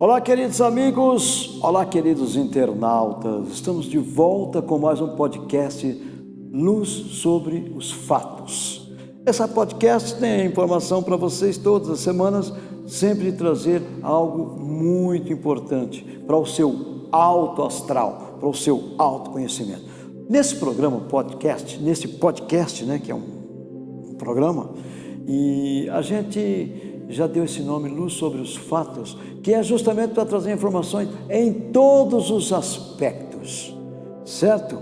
Olá, queridos amigos, olá, queridos internautas. Estamos de volta com mais um podcast Luz sobre os Fatos. Essa podcast tem informação para vocês todas as semanas, sempre trazer algo muito importante para o seu alto astral, para o seu autoconhecimento. Nesse programa podcast, nesse podcast, né, que é um, um programa, e a gente já deu esse nome, Luz sobre os Fatos, que é justamente para trazer informações em todos os aspectos, certo?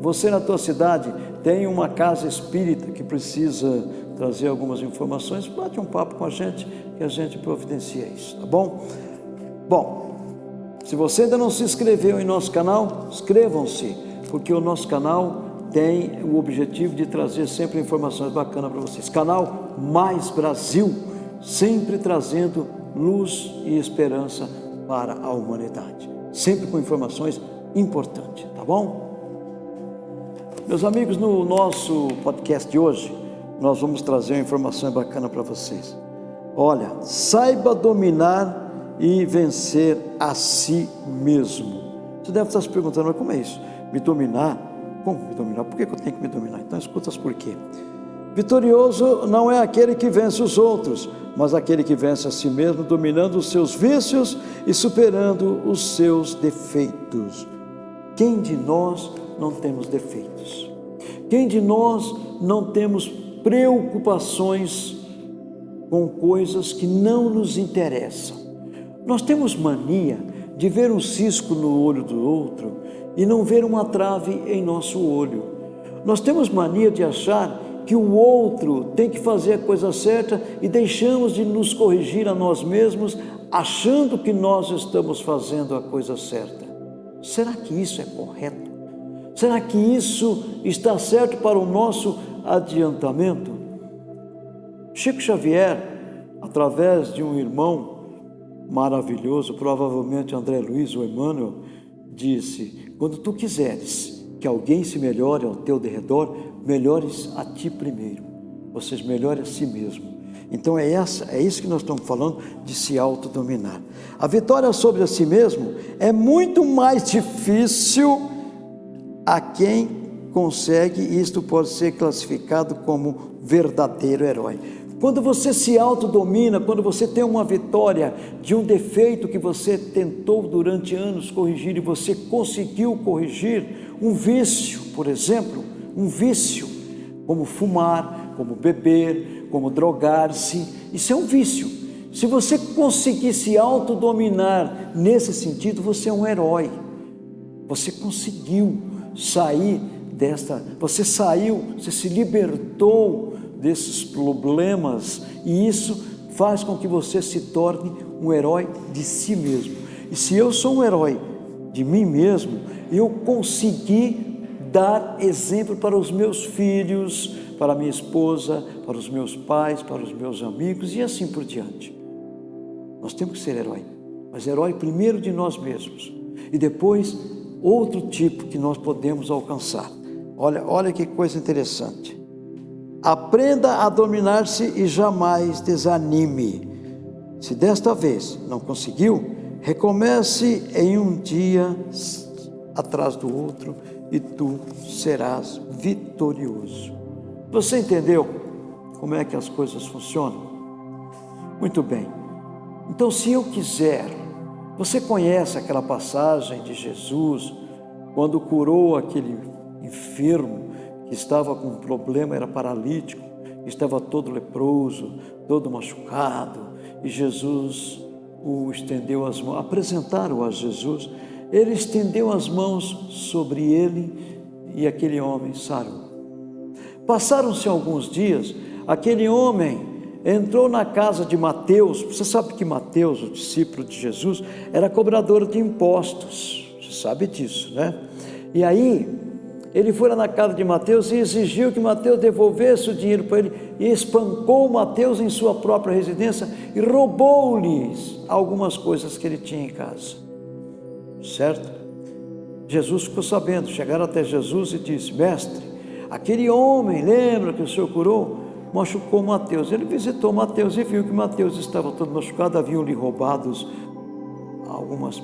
Você na tua cidade tem uma casa espírita que precisa trazer algumas informações, bate um papo com a gente que a gente providencia isso, tá bom? Bom, se você ainda não se inscreveu em nosso canal, inscrevam-se, porque o nosso canal tem o objetivo de trazer sempre informações bacanas para vocês. Canal Mais Brasil sempre trazendo luz e esperança para a humanidade, sempre com informações importantes, tá bom? Meus amigos, no nosso podcast de hoje, nós vamos trazer uma informação bacana para vocês. Olha, saiba dominar e vencer a si mesmo. Você deve estar se perguntando, mas como é isso? Me dominar? Como me dominar? Por que eu tenho que me dominar? Então escuta as porquê. Vitorioso não é aquele que vence os outros, mas aquele que vence a si mesmo, dominando os seus vícios e superando os seus defeitos. Quem de nós não temos defeitos? Quem de nós não temos preocupações com coisas que não nos interessam? Nós temos mania de ver um cisco no olho do outro e não ver uma trave em nosso olho. Nós temos mania de achar que o outro tem que fazer a coisa certa e deixamos de nos corrigir a nós mesmos, achando que nós estamos fazendo a coisa certa. Será que isso é correto? Será que isso está certo para o nosso adiantamento? Chico Xavier, através de um irmão maravilhoso, provavelmente André Luiz ou Emmanuel, disse: Quando tu quiseres que alguém se melhore ao teu derredor, melhores a ti primeiro, ou seja, melhore a si mesmo. Então é, essa, é isso que nós estamos falando de se autodominar. A vitória sobre a si mesmo é muito mais difícil a quem consegue, isto pode ser classificado como verdadeiro herói. Quando você se autodomina, quando você tem uma vitória de um defeito que você tentou durante anos corrigir e você conseguiu corrigir, um vício, por exemplo, um vício, como fumar, como beber, como drogar-se. Isso é um vício. Se você conseguir se autodominar nesse sentido, você é um herói. Você conseguiu sair desta, você saiu, você se libertou desses problemas e isso faz com que você se torne um herói de si mesmo. E se eu sou um herói de mim mesmo, eu consegui dar exemplo para os meus filhos, para minha esposa, para os meus pais, para os meus amigos e assim por diante. Nós temos que ser herói, mas herói primeiro de nós mesmos e depois outro tipo que nós podemos alcançar. Olha, olha que coisa interessante. Aprenda a dominar-se e jamais desanime. Se desta vez não conseguiu, recomece em um dia atrás do outro e tu serás vitorioso. Você entendeu como é que as coisas funcionam? Muito bem. Então, se eu quiser, você conhece aquela passagem de Jesus quando curou aquele enfermo que estava com um problema, era paralítico, estava todo leproso, todo machucado, e Jesus o estendeu as mãos, apresentaram a Jesus ele estendeu as mãos sobre ele e aquele homem sarou. Passaram-se alguns dias, aquele homem entrou na casa de Mateus. Você sabe que Mateus, o discípulo de Jesus, era cobrador de impostos. Você sabe disso, né? E aí, ele foi lá na casa de Mateus e exigiu que Mateus devolvesse o dinheiro para ele e espancou Mateus em sua própria residência e roubou-lhes algumas coisas que ele tinha em casa certo? Jesus ficou sabendo, chegaram até Jesus e disse: Mestre, aquele homem, lembra que o Senhor curou? Machucou Mateus. Ele visitou Mateus e viu que Mateus estava todo machucado, haviam lhe roubado algumas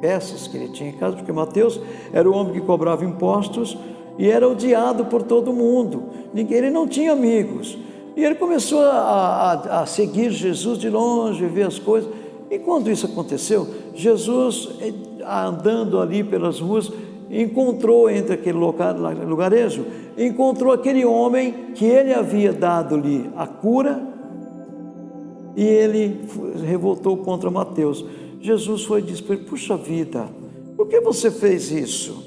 peças que ele tinha em casa, porque Mateus era o homem que cobrava impostos e era odiado por todo mundo. Ele não tinha amigos. E ele começou a, a, a seguir Jesus de longe, ver as coisas. E quando isso aconteceu, Jesus, andando ali pelas ruas, encontrou entre aquele lugarejo, encontrou aquele homem que ele havia dado-lhe a cura e ele revoltou contra Mateus. Jesus foi e disse para ele: Puxa vida, por que você fez isso?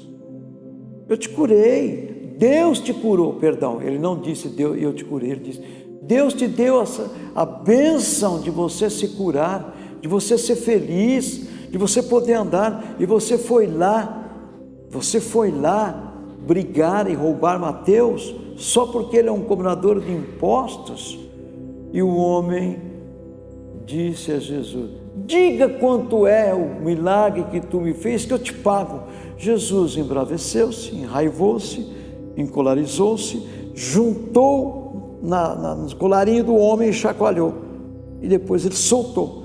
Eu te curei, Deus te curou, perdão. Ele não disse Deus, eu te curei, ele disse: Deus te deu essa, a bênção de você se curar, de você ser feliz, de você poder andar, e você foi lá, você foi lá brigar e roubar Mateus só porque ele é um cobrador de impostos? E o homem disse a Jesus: Diga quanto é o milagre que tu me fez, que eu te pago. Jesus embraveceu-se, enraivou-se, encolarizou-se, juntou na, na, no colarinho do homem e chacoalhou. E depois ele soltou.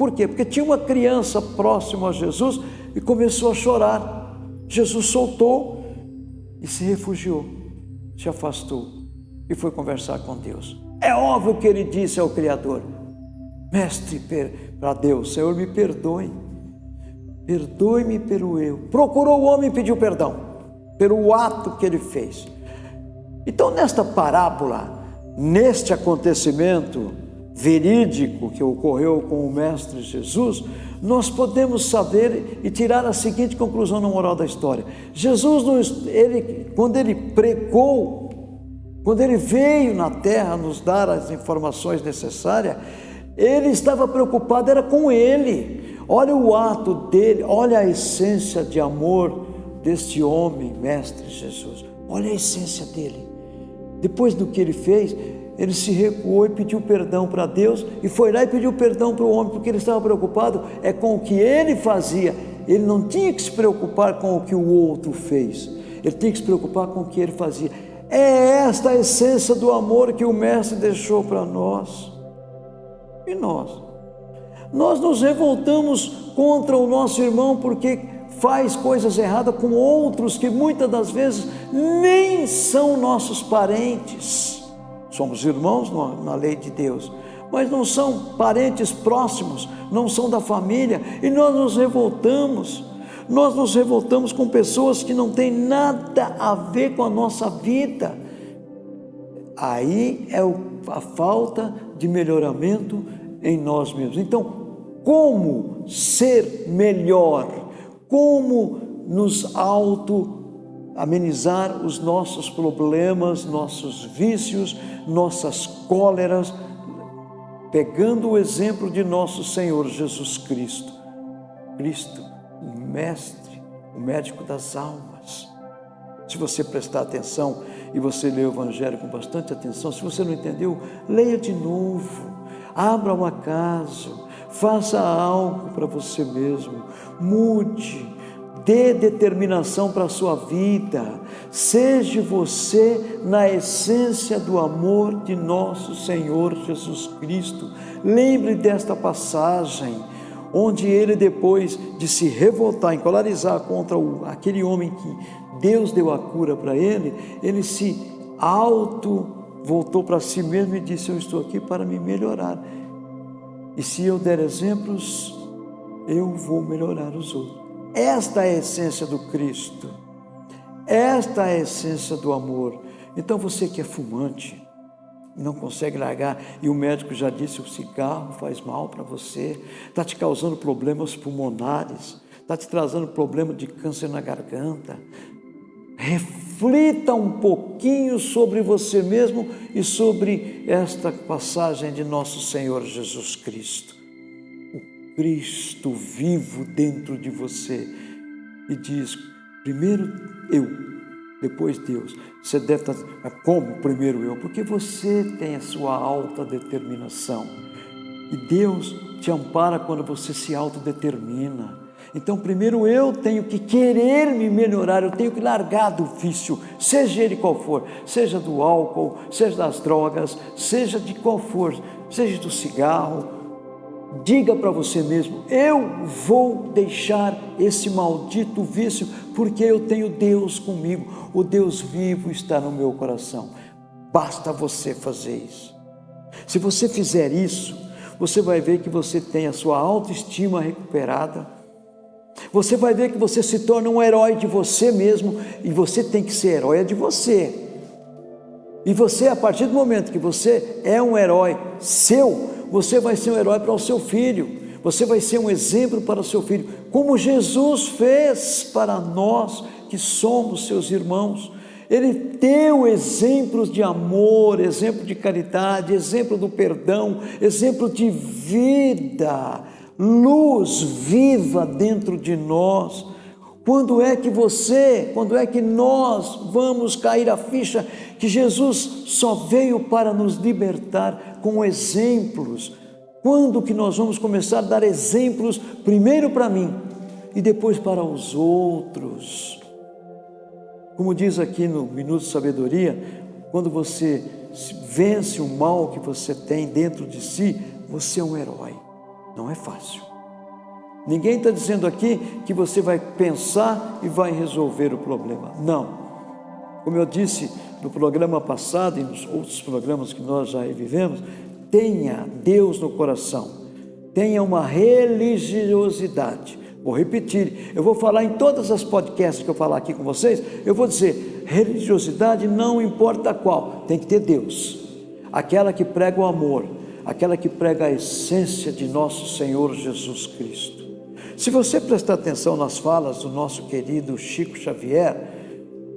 Por quê? Porque tinha uma criança próxima a Jesus e começou a chorar. Jesus soltou e se refugiou, se afastou e foi conversar com Deus. É óbvio que ele disse ao Criador: Mestre, para Deus, Senhor, me perdoe, perdoe-me pelo eu. Procurou o homem e pediu perdão pelo ato que ele fez. Então, nesta parábola, neste acontecimento verídico que ocorreu com o Mestre Jesus, nós podemos saber e tirar a seguinte conclusão na moral da história: Jesus, ele, quando ele pregou, quando ele veio na terra nos dar as informações necessárias, ele estava preocupado, era com ele. Olha o ato dele, olha a essência de amor deste homem, Mestre Jesus. Olha a essência dele. Depois do que ele fez, ele se recuou e pediu perdão para Deus e foi lá e pediu perdão para o homem, porque ele estava preocupado é com o que ele fazia. Ele não tinha que se preocupar com o que o outro fez. Ele tinha que se preocupar com o que ele fazia. É esta a essência do amor que o mestre deixou para nós. E nós? Nós nos revoltamos contra o nosso irmão porque faz coisas erradas com outros que muitas das vezes nem são nossos parentes. Somos irmãos na lei de Deus, mas não são parentes próximos, não são da família, e nós nos revoltamos. Nós nos revoltamos com pessoas que não têm nada a ver com a nossa vida. Aí é a falta de melhoramento em nós mesmos. Então, como ser melhor? Como nos auto amenizar os nossos problemas, nossos vícios, nossas cóleras, pegando o exemplo de nosso Senhor Jesus Cristo. Cristo, o mestre, o médico das almas. Se você prestar atenção e você ler o Evangelho com bastante atenção, se você não entendeu, leia de novo abra um acaso, faça algo para você mesmo, mude, dê determinação para a sua vida, seja você na essência do amor de nosso Senhor Jesus Cristo. Lembre desta passagem, onde ele, depois de se revoltar, encolarizar contra o, aquele homem que Deus deu a cura para ele, ele se auto voltou para si mesmo e disse: Eu estou aqui para me melhorar. E se eu der exemplos, eu vou melhorar os outros. Esta é a essência do Cristo. Esta é a essência do amor. Então você que é fumante, não consegue largar, e o médico já disse: o cigarro faz mal para você, está te causando problemas pulmonares, está te trazendo problema de câncer na garganta, reflita um pouquinho sobre você mesmo e sobre esta passagem de nosso Senhor Jesus Cristo. Cristo vivo dentro de você e diz: primeiro eu, depois Deus. Você deve estar, como primeiro eu? Porque você tem a sua alta determinação. E Deus te ampara quando você se autodetermina. Então, primeiro eu tenho que querer me melhorar, eu tenho que largar do vício, seja ele qual for, seja do álcool, seja das drogas, seja de qual for, seja do cigarro. Diga para você mesmo: eu vou deixar esse maldito vício, porque eu tenho Deus comigo. O Deus vivo está no meu coração. Basta você fazer isso. Se você fizer isso, você vai ver que você tem a sua autoestima recuperada. Você vai ver que você se torna um herói de você mesmo e você tem que ser herói de você. E você, a partir do momento que você é um herói seu, você vai ser um herói para o seu filho. Você vai ser um exemplo para o seu filho, como Jesus fez para nós que somos seus irmãos. Ele deu exemplos de amor, exemplo de caridade, exemplo do perdão, exemplo de vida, luz viva dentro de nós. Quando é que você, quando é que nós vamos cair a ficha que Jesus só veio para nos libertar com exemplos? Quando que nós vamos começar a dar exemplos primeiro para mim e depois para os outros? Como diz aqui no Minuto de Sabedoria, quando você vence o mal que você tem dentro de si, você é um herói. Não é fácil. Ninguém está dizendo aqui que você vai pensar e vai resolver o problema. Não. Como eu disse no programa passado e nos outros programas que nós já revivemos, tenha Deus no coração, tenha uma religiosidade. Vou repetir, eu vou falar em todas as podcasts que eu falar aqui com vocês, eu vou dizer, religiosidade não importa qual, tem que ter Deus. Aquela que prega o amor, aquela que prega a essência de nosso Senhor Jesus Cristo. Se você prestar atenção nas falas do nosso querido Chico Xavier,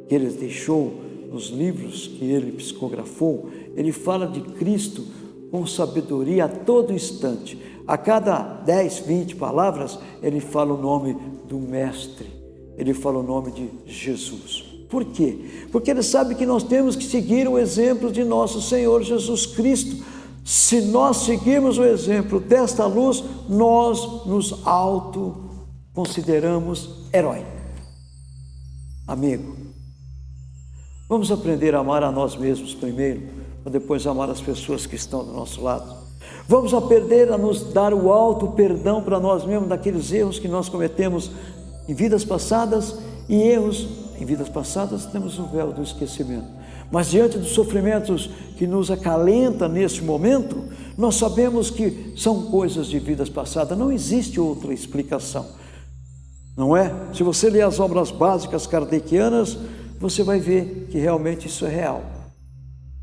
que ele deixou nos livros que ele psicografou, ele fala de Cristo com sabedoria a todo instante. A cada 10, 20 palavras, ele fala o nome do Mestre, ele fala o nome de Jesus. Por quê? Porque ele sabe que nós temos que seguir o exemplo de nosso Senhor Jesus Cristo. Se nós seguirmos o exemplo desta luz, nós nos auto consideramos herói. Amigo, vamos aprender a amar a nós mesmos primeiro para depois amar as pessoas que estão do nosso lado. Vamos aprender a nos dar o alto perdão para nós mesmos daqueles erros que nós cometemos em vidas passadas e erros em vidas passadas temos o véu do esquecimento. Mas diante dos sofrimentos que nos acalenta neste momento, nós sabemos que são coisas de vidas passadas, não existe outra explicação. Não é? Se você ler as obras básicas kardecianas, você vai ver que realmente isso é real.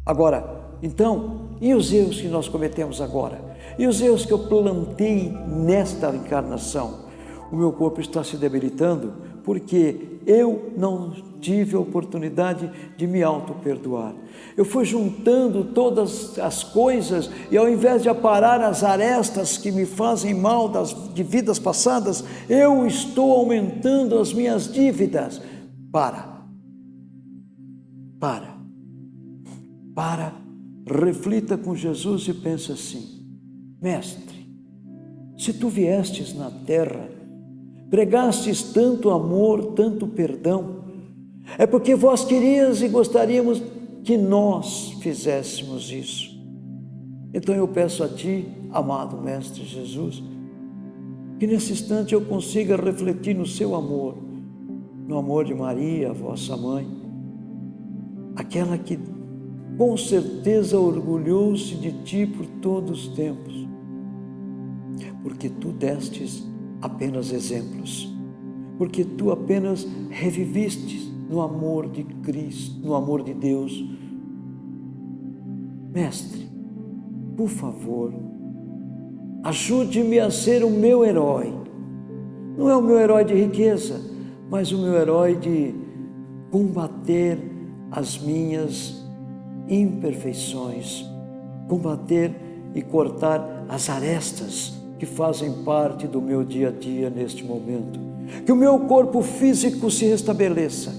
Agora, então, e os erros que nós cometemos agora? E os erros que eu plantei nesta encarnação? O meu corpo está se debilitando porque eu não tive a oportunidade de me auto-perdoar. Eu fui juntando todas as coisas e ao invés de aparar as arestas que me fazem mal das, de vidas passadas, eu estou aumentando as minhas dívidas. Para. Para para, reflita com Jesus e pense assim: Mestre, se tu viestes na terra, pregastes tanto amor, tanto perdão, é porque vós querias e gostaríamos que nós fizéssemos isso. Então eu peço a Ti, amado Mestre Jesus, que nesse instante eu consiga refletir no Seu amor, no amor de Maria, vossa mãe, aquela que com certeza orgulhou-se de ti por todos os tempos, porque tu destes apenas exemplos, porque tu apenas reviviste no amor de Cristo, no amor de Deus. Mestre, por favor, ajude-me a ser o meu herói. Não é o meu herói de riqueza, mas o meu herói de combater as minhas imperfeições, combater e cortar as arestas que fazem parte do meu dia a dia neste momento. Que o meu corpo físico se restabeleça,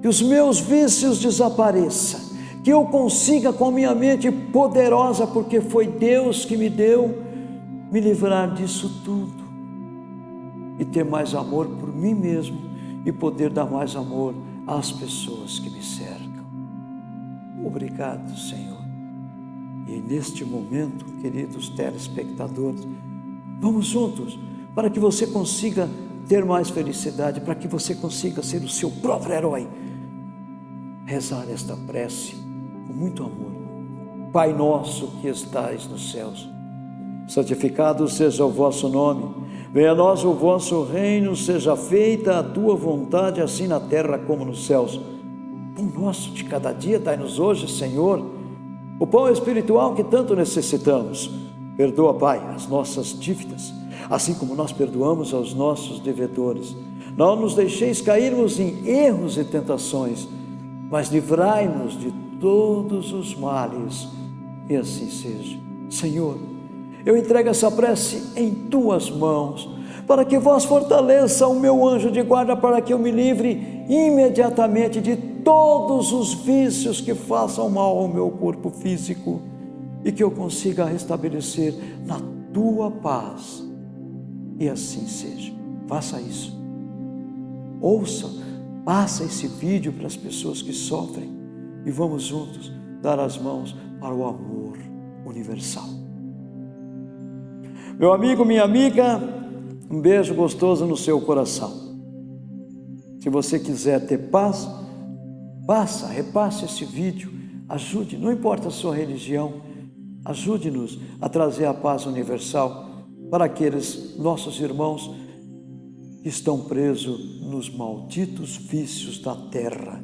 que os meus vícios desapareçam, que eu consiga com a minha mente poderosa, porque foi Deus que me deu, me livrar disso tudo e ter mais amor por mim mesmo e poder dar mais amor às pessoas que me cercam. Obrigado, Senhor. E neste momento, queridos telespectadores, Vamos juntos para que você consiga ter mais felicidade, para que você consiga ser o seu próprio herói. Rezar esta prece com muito amor. Pai nosso que estais nos céus, santificado seja o vosso nome. Venha a nós o vosso reino, seja feita a tua vontade, assim na terra como nos céus. Pão nosso de cada dia dai-nos hoje, Senhor, o pão espiritual que tanto necessitamos. Perdoa, Pai, as nossas dívidas, assim como nós perdoamos aos nossos devedores. Não nos deixeis cairmos em erros e tentações, mas livrai-nos de todos os males, e assim seja. Senhor, eu entrego essa prece em tuas mãos, para que vós fortaleça o meu anjo de guarda, para que eu me livre imediatamente de todos os vícios que façam mal ao meu corpo físico e que eu consiga restabelecer na tua paz. E assim seja. Faça isso. Ouça, passa esse vídeo para as pessoas que sofrem e vamos juntos dar as mãos para o amor universal. Meu amigo, minha amiga, um beijo gostoso no seu coração. Se você quiser ter paz, passa, repasse esse vídeo, ajude, não importa a sua religião, ajude-nos a trazer a paz universal para aqueles nossos irmãos que estão presos nos malditos vícios da terra.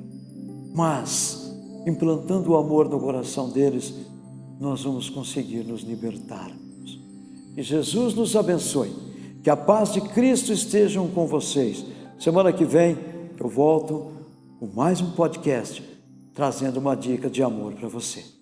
Mas, implantando o amor no coração deles, nós vamos conseguir nos libertar. Que Jesus nos abençoe. Que a paz de Cristo esteja com vocês. Semana que vem eu volto com mais um podcast trazendo uma dica de amor para você.